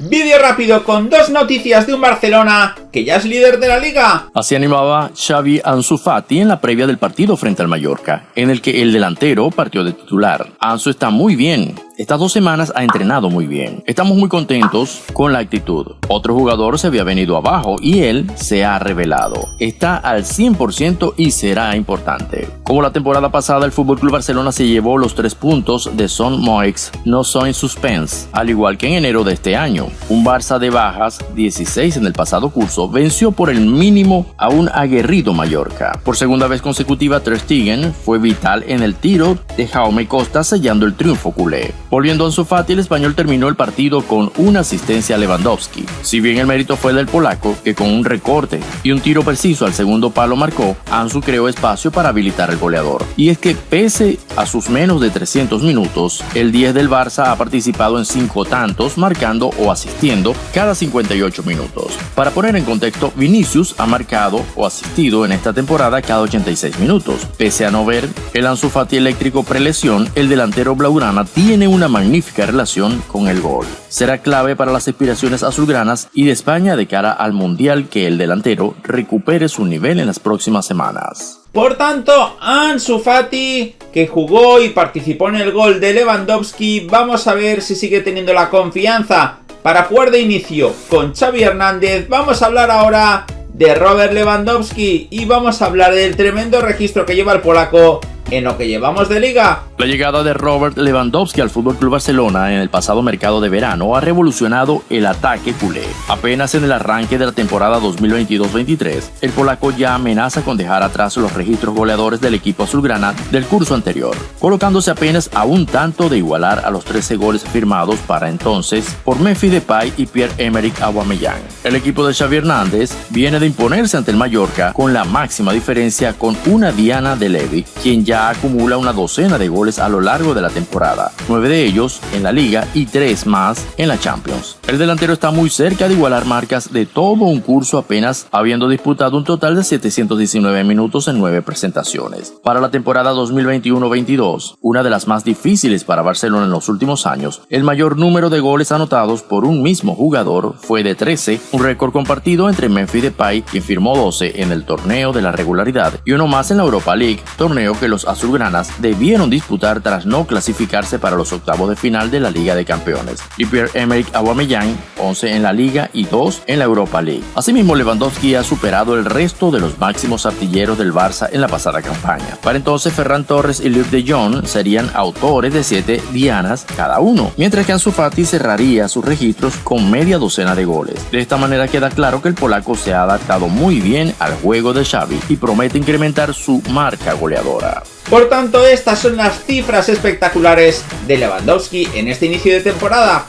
Vídeo rápido con dos noticias de un Barcelona que ya es líder de la liga. Así animaba Xavi Ansu Fati en la previa del partido frente al Mallorca, en el que el delantero partió de titular. Ansu está muy bien, estas dos semanas ha entrenado muy bien. Estamos muy contentos con la actitud. Otro jugador se había venido abajo y él se ha revelado. Está al 100% y será importante. Como la temporada pasada, el FC Barcelona se llevó los tres puntos de Son Moix, no son suspense, al igual que en enero de este año. Un Barça de bajas, 16 en el pasado curso, venció por el mínimo a un aguerrido Mallorca. Por segunda vez consecutiva, Ter Stegen fue vital en el tiro de Jaume Costa sellando el triunfo culé. Volviendo a Ansu Fati, el español terminó el partido con una asistencia a Lewandowski. Si bien el mérito fue del polaco, que con un recorte y un tiro preciso al segundo palo marcó, Ansu creó espacio para habilitar al goleador. Y es que pese a sus menos de 300 minutos, el 10 del Barça ha participado en 5 tantos, marcando o asistiendo cada 58 minutos. Para poner en contexto, Vinicius ha marcado o asistido en esta temporada cada 86 minutos. Pese a no ver el Ansu Fati eléctrico prelesión, el delantero blaugrana tiene un una magnífica relación con el gol. Será clave para las aspiraciones azulgranas y de España de cara al Mundial que el delantero recupere su nivel en las próximas semanas. Por tanto, Ansu Fati, que jugó y participó en el gol de Lewandowski, vamos a ver si sigue teniendo la confianza para jugar de inicio con Xavi Hernández. Vamos a hablar ahora de Robert Lewandowski y vamos a hablar del tremendo registro que lleva el polaco en lo que llevamos de liga. La llegada de Robert Lewandowski al FC Barcelona en el pasado mercado de verano ha revolucionado el ataque culé. Apenas en el arranque de la temporada 2022-23, el polaco ya amenaza con dejar atrás los registros goleadores del equipo azulgrana del curso anterior, colocándose apenas a un tanto de igualar a los 13 goles firmados para entonces por Memphis Depay y Pierre-Emerick Aubameyang. El equipo de Xavi Hernández viene de imponerse ante el Mallorca con la máxima diferencia con una Diana de Levy, quien ya acumula una docena de goles a lo largo de la temporada, nueve de ellos en la liga y tres más en la Champions. El delantero está muy cerca de igualar marcas de todo un curso apenas habiendo disputado un total de 719 minutos en nueve presentaciones. Para la temporada 2021-22, una de las más difíciles para Barcelona en los últimos años, el mayor número de goles anotados por un mismo jugador fue de 13, un récord compartido entre Memphis Depay, quien firmó 12 en el torneo de la regularidad, y uno más en la Europa League, torneo que los azulgranas debieron disputar tras no clasificarse para los octavos de final de la Liga de Campeones, y Pierre-Emerick Aubameyang 11 en la Liga y 2 en la Europa League. Asimismo, Lewandowski ha superado el resto de los máximos artilleros del Barça en la pasada campaña. Para entonces, Ferran Torres y Luc de Jong serían autores de 7 dianas cada uno, mientras que Ansu Fati cerraría sus registros con media docena de goles. De esta manera queda claro que el polaco se ha adaptado muy bien al juego de Xavi y promete incrementar su marca goleadora. Por tanto, estas son las cifras espectaculares de Lewandowski en este inicio de temporada.